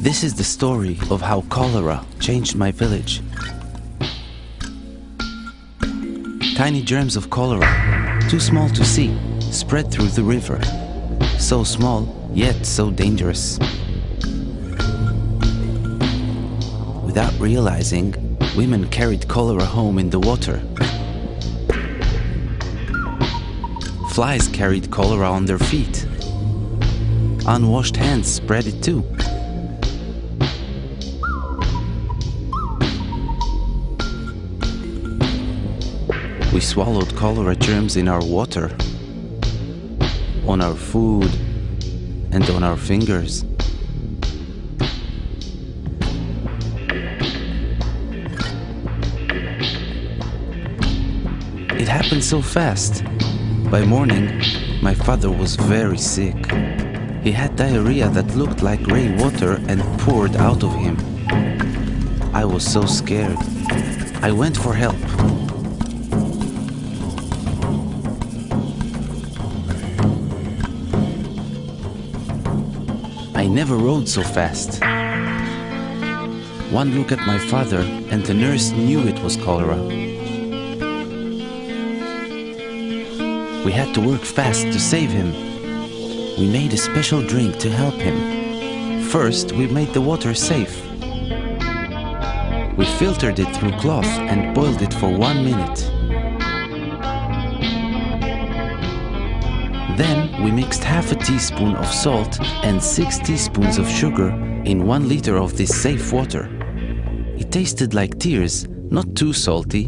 This is the story of how cholera changed my village. Tiny germs of cholera, too small to see, spread through the river. So small, yet so dangerous. Without realizing, women carried cholera home in the water. Flies carried cholera on their feet. Unwashed hands spread it too. We swallowed cholera germs in our water, on our food, and on our fingers. It happened so fast. By morning, my father was very sick. He had diarrhea that looked like gray water and poured out of him. I was so scared. I went for help. Never rode so fast. One look at my father, and the nurse knew it was cholera. We had to work fast to save him. We made a special drink to help him. First, we made the water safe. We filtered it through cloth and boiled it for one minute. Then we mixed half a teaspoon of salt and six teaspoons of sugar in one liter of this safe water. It tasted like tears, not too salty.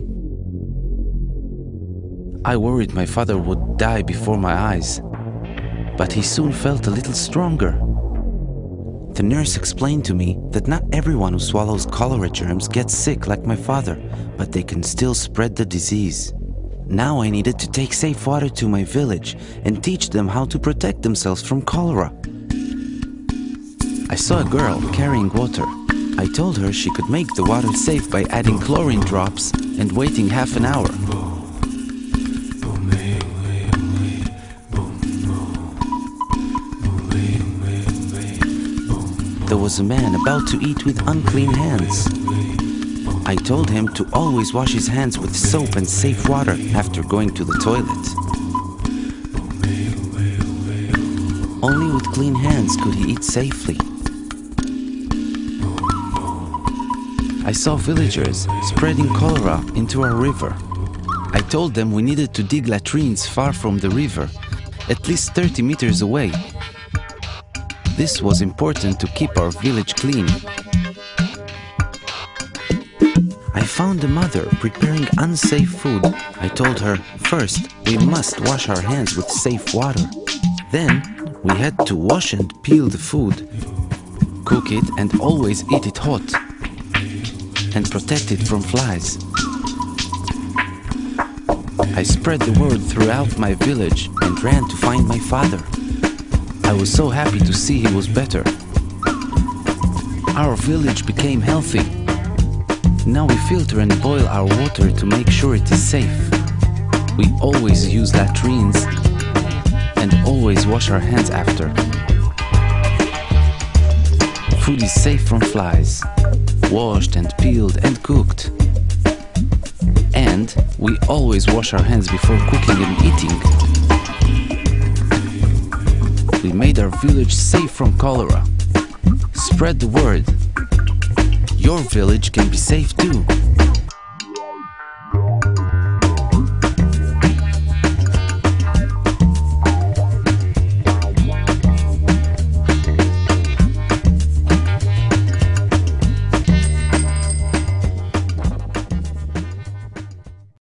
I worried my father would die before my eyes, but he soon felt a little stronger. The nurse explained to me that not everyone who swallows cholera germs gets sick like my father, but they can still spread the disease. Now I needed to take safe water to my village and teach them how to protect themselves from cholera. I saw a girl carrying water. I told her she could make the water safe by adding chlorine drops and waiting half an hour. There was a man about to eat with unclean hands. I told him to always wash his hands with soap and safe water after going to the toilet. Only with clean hands could he eat safely. I saw villagers spreading cholera into our river. I told them we needed to dig latrines far from the river, at least 30 meters away. This was important to keep our village clean. I found a mother preparing unsafe food. I told her, first, we must wash our hands with safe water. Then, we had to wash and peel the food, cook it and always eat it hot, and protect it from flies. I spread the word throughout my village and ran to find my father. I was so happy to see he was better. Our village became healthy. Now we filter and boil our water to make sure it is safe. We always use latrines and always wash our hands after. Food is safe from flies, washed and peeled and cooked. And we always wash our hands before cooking and eating. We made our village safe from cholera. Spread the word. Your village can be safe too.